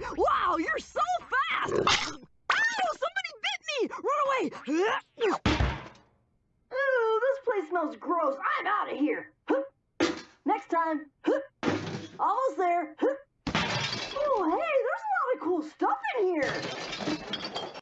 Wow, you're so fast! Ow! Somebody bit me! Run away! Ooh, this place smells gross. I'm out of here. Next time. Almost there.